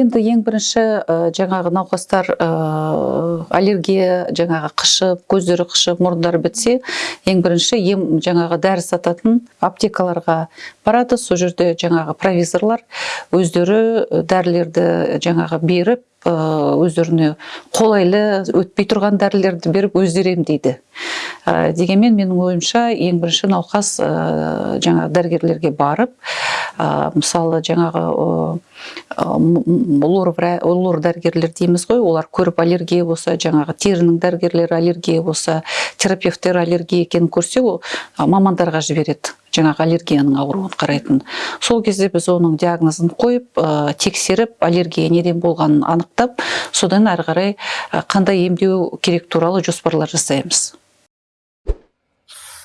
енді ең бірінші ә, жаңағы науқастар ә, аллергия жаңағы қышып көздері қышып мұрындары бітсе ең бірінші ем жаңағы дәрі сататын аптекаларға барады. Сол жерде жаңағы провизорлар өздері дәрілерді жаңағы беріп өздеріне қолайлы өтпей тұрған дәрілерді беріп өздері емдейді дегенмен менің ойымша ең бірінші науқас жаңағы дәрігерлерге барып мысалы жаңағы лор дәрігерлер дейміз ғой. Олар көріп аллергия болса жаңағы терінің дәрігерлері аллергия болса терапевттер аллергия екенін көрсе ол мамандарға жібереді жаңағы аллергияның ауруын қарайтын. Сол кезде біз оның диагнозын қойып тексеріп аллергия неден болғанын анықтап содан әрі қарай қандай емдеу керек туралы жоспарлар жасаймыз.